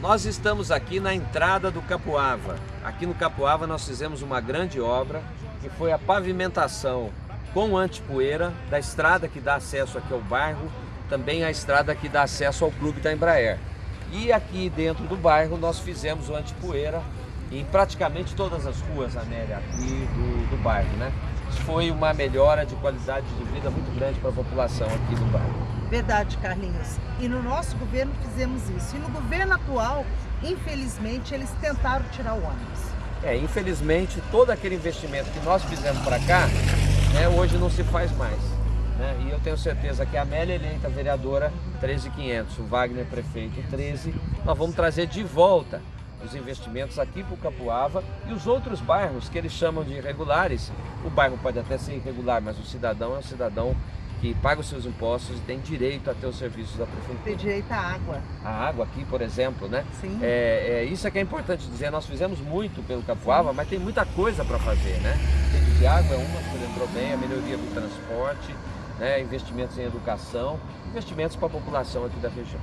Nós estamos aqui na entrada do Capuava. Aqui no Capuava nós fizemos uma grande obra, que foi a pavimentação com antipoeira da estrada que dá acesso aqui ao bairro, também a estrada que dá acesso ao clube da Embraer. E aqui dentro do bairro nós fizemos o antipoeira em praticamente todas as ruas, Amélia, aqui do, do bairro, né? Foi uma melhora de qualidade de vida muito grande para a população aqui do bairro. Verdade, Carlinhos. E no nosso governo fizemos isso. E no governo atual, infelizmente, eles tentaram tirar o ônibus. É, infelizmente, todo aquele investimento que nós fizemos para cá, né, hoje não se faz mais. Né? E eu tenho certeza que a Amélia eleita vereadora 13.500, o Wagner prefeito 13, nós vamos trazer de volta os investimentos aqui para o Capuava e os outros bairros que eles chamam de irregulares. O bairro pode até ser irregular, mas o cidadão é um cidadão que paga os seus impostos e tem direito a ter os serviços da prefeitura. Tem direito à água. A água aqui, por exemplo, né? Sim. É, é, isso é que é importante dizer, nós fizemos muito pelo Capuava, mas tem muita coisa para fazer, né? Rede de água é uma, que você lembrou bem, a melhoria do transporte, né? investimentos em educação, investimentos para a população aqui da região.